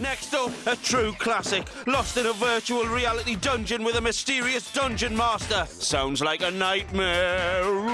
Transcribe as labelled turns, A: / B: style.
A: Next up, a true classic, lost in a virtual reality dungeon with a mysterious dungeon master. Sounds like a nightmare.